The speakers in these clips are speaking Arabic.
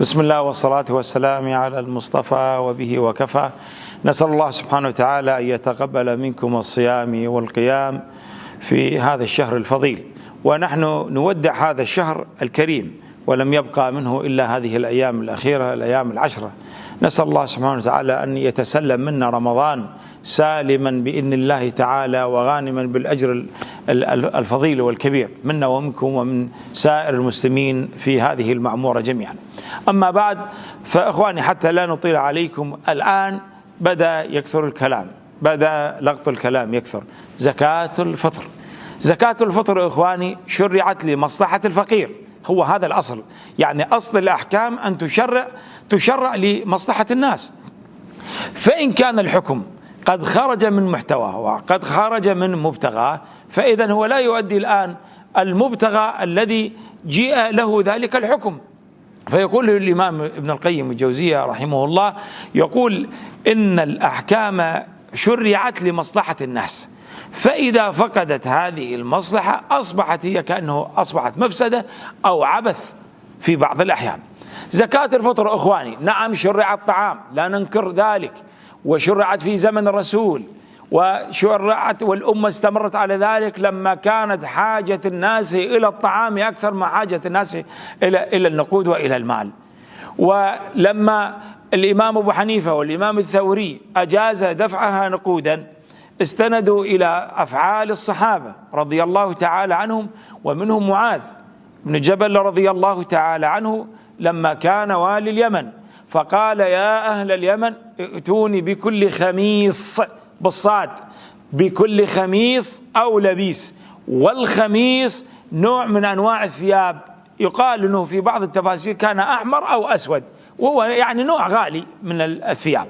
بسم الله والصلاة والسلام على المصطفى وبه وكفى. نسأل الله سبحانه وتعالى أن يتقبل منكم الصيام والقيام في هذا الشهر الفضيل. ونحن نودع هذا الشهر الكريم ولم يبقى منه إلا هذه الأيام الأخيرة الأيام العشرة. نسأل الله سبحانه وتعالى أن يتسلم منا رمضان سالما بإذن الله تعالى وغانما بالأجر الفضيل والكبير منا ومنكم ومن سائر المسلمين في هذه المعمورة جميعا. أما بعد فإخواني حتى لا نطيل عليكم الآن بدأ يكثر الكلام، بدأ لغط الكلام يكثر، زكاة الفطر. زكاة الفطر إخواني شرعت لمصلحة الفقير، هو هذا الأصل، يعني أصل الأحكام أن تشرع تشرع لمصلحة الناس. فإن كان الحكم قد خرج من محتواه وقد خرج من مبتغاه. فإذا هو لا يؤدي الآن المبتغى الذي جيء له ذلك الحكم. فيقول الإمام ابن القيم الجوزية رحمه الله يقول إن الأحكام شرعت لمصلحة الناس فإذا فقدت هذه المصلحة أصبحت هي كأنه أصبحت مفسدة أو عبث في بعض الأحيان. زكاة الفطر أخواني نعم شرع الطعام لا ننكر ذلك. وشرعت في زمن الرسول وشرعت والأمة استمرت على ذلك لما كانت حاجة الناس إلى الطعام أكثر ما حاجة الناس إلى إلى النقود وإلى المال. ولما الإمام أبو حنيفة والإمام الثوري أجاز دفعها نقودا استندوا إلى أفعال الصحابة رضي الله تعالى عنهم ومنهم معاذ بن جبل رضي الله تعالى عنه لما كان والي اليمن. فقال يا أهل اليمن ائتوني بكل خميص بالصاد بكل خميص أو لبيس. والخميص نوع من أنواع الثياب. يقال أنه في بعض التفاسير كان أحمر أو أسود وهو يعني نوع غالي من الثياب.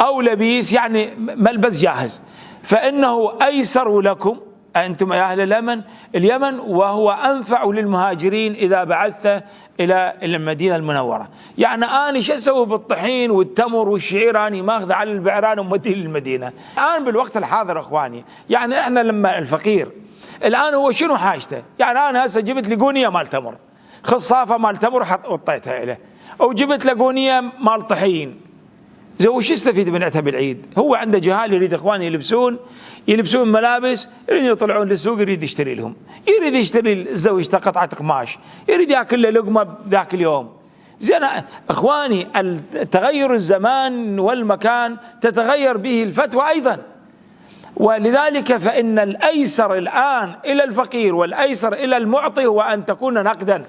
أو لبيس يعني ملبس جاهز. فإنه أيسر لكم أنتم يا أهل اليمن؟ اليمن وهو أنفع للمهاجرين إذا بعثت إلى المدينة المنورة. يعني أنا شو أسوي بالطحين والتمر والشعير؟ أنا ماخذ على البعران وموديه للمدينة. الآن بالوقت الحاضر أخواني يعني إحنا لما الفقير الآن هو شنو حاجته؟ يعني أنا هسه جبت لي قونية مال تمر خصافة مال تمر حطيتها له أو جبت له قونية مال طحين. زي وش يستفيد من عتب العيد؟ هو عنده جهال يريد اخواني يلبسون يلبسون ملابس يريد يطلعون للسوق يريد يشتري لهم. يريد يشتري الزوج قطعه قماش يريد ياكل له لقمة ذاك اليوم. زين إخواني تغير الزمان والمكان تتغير به الفتوى أيضا. ولذلك فإن الأيسر الآن إلى الفقير والأيسر إلى المعطي هو أن تكون نقدا.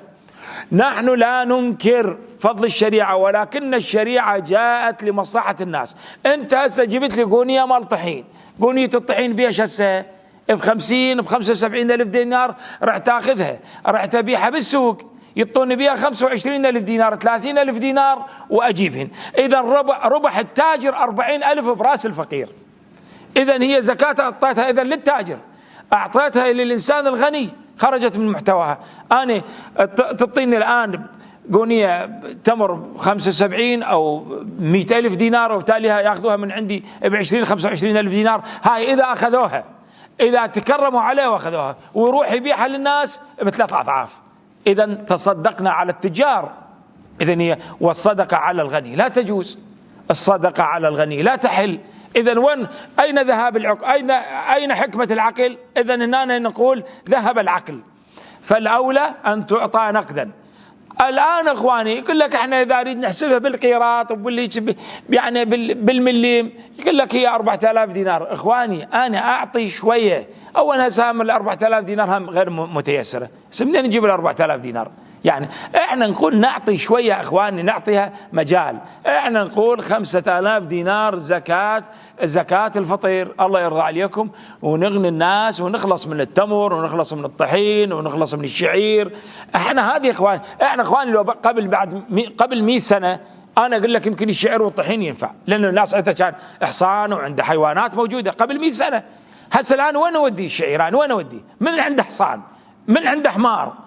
نحن لا ننكر فضل الشريعة ولكن الشريعة جاءت لمصلحة الناس. أنت هسه جبت لي قونية مال طحين. قونية الطحين بيش هسه؟ ب 50 ب 75 ألف دينار راح تاخذها. راح تبيعها بالسوق. يعطوني بها 25 ألف دينار 30 ألف دينار وأجيبهن. إذا ربح, ربح التاجر 40 ألف براس الفقير. إذا هي زكاة أعطيتها إذا للتاجر. أعطيتها للإنسان الغني خرجت من محتواها. أنا تعطيني الآن قونية تمر 75 أو 100 ألف دينار وبالتالي يأخذوها من عندي ب 20 25 ألف دينار. هاي إذا أخذوها إذا تكرموا عليه وأخذوها. ويروح يبيعها للناس بثلاث أضعاف إذا تصدقنا على التجار. إذا هي والصدقة على الغني. لا تجوز. الصدقة على الغني. لا تحل. إذا وين؟ أين ذهاب العقل أين أين حكمة العقل؟ إذا هنا نقول ذهب العقل. فالأولى أن تعطى نقدا. الآن أخواني يقول لك إحنا إذا نريد نحسبها بالقيراط وباللي يعني بالمليم يقول لك هي 4000 دينار. أخواني أنا أعطي شوية. اولا سهم ال 4000 دينار هم غير متيسرة. منين نجيب ال 4000 دينار. يعني إحنا نقول نعطي شوية اخواني نعطيها مجال. إحنا نقول خمسة آلاف دينار زكاة زكاة الفطير. الله يرضى عليكم. ونغني الناس ونخلص من التمر ونخلص من الطحين ونخلص من الشعير. إحنا هذه اخوان إحنا اخواني لو قبل بعد قبل 100 سنة أنا أقول لك يمكن الشعير والطحين ينفع. لأن الناس عندها كان احصان وعنده حيوانات موجودة قبل 100 سنة. هسه الآن وين أودي الشعير؟ أنا وين أودي؟ من عنده حصان؟ من عنده حمار؟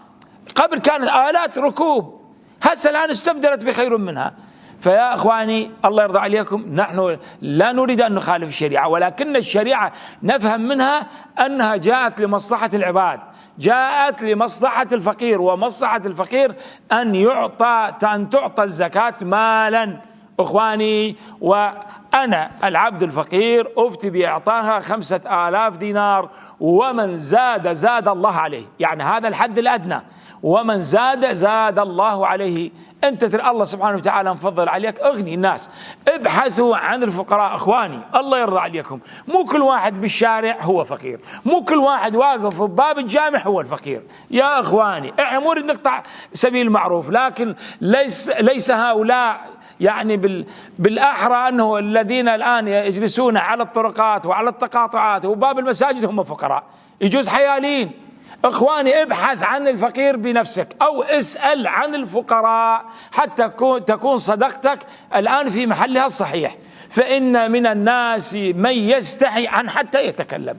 قبل كانت آلات ركوب. هسه الآن استبدلت بخير منها. فيا إخواني الله يرضى عليكم نحن لا نريد أن نخالف الشريعة ولكن الشريعة نفهم منها أنها جاءت لمصلحة العباد، جاءت لمصلحة الفقير ومصلحة الفقير أن يعطى أن تعطى الزكاة مالا. إخواني وأنا العبد الفقير أفتي بإعطاها خمسة آلاف دينار ومن زاد زاد الله عليه. يعني هذا الحد الأدنى. ومن زاد زاد الله عليه. أنت ترى الله سبحانه وتعالى مفضل عليك. أغني الناس. ابحثوا عن الفقراء. أخواني الله يرضى عليكم. مو كل واحد بالشارع هو فقير. مو كل واحد واقف في باب الجامع هو الفقير. يا أخواني إحنا مو نريد نقطع سبيل المعروف لكن ليس ليس هؤلاء يعني بال بالأحرى أنه الذين الآن يجلسون على الطرقات وعلى التقاطعات وباب المساجد هم فقراء. يجوز حيالين. إخواني ابحث عن الفقير بنفسك أو اسأل عن الفقراء حتى تكون صدقتك الآن في محلها الصحيح. فإن من الناس من يستحي عن حتى يتكلم.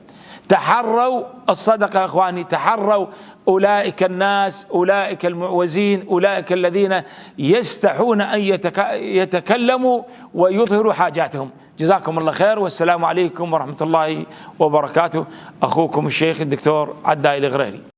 تحروا الصدقة يا إخواني تحروا. أولئك الناس أولئك المعوزين أولئك الذين يستحون أن يتكلموا ويظهروا حاجاتهم. جزاكم الله خير والسلام عليكم ورحمة الله وبركاته. أخوكم الشيخ الدكتور عدائي الغريري.